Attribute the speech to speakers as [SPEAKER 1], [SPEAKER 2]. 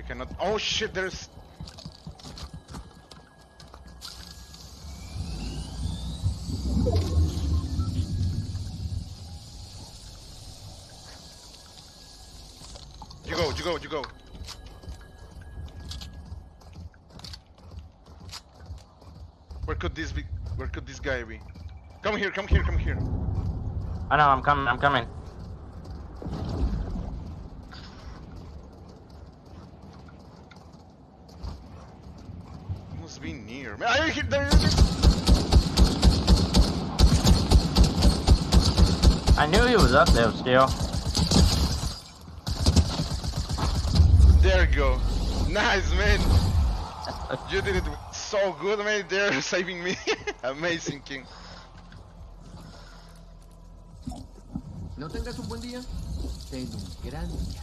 [SPEAKER 1] I cannot. Oh shit! There's. You go, you go, you go. Where could this be? Where could this guy be? Come here, come here, come here.
[SPEAKER 2] Ah, I know, I'm coming, I'm coming.
[SPEAKER 1] He must be near. Man, I hit there. there-
[SPEAKER 2] I knew he was up there still.
[SPEAKER 1] There you go. Nice, man. You did it so good, man. They're saving me. Amazing, King.
[SPEAKER 3] No tengas un buen día, ten un gran día.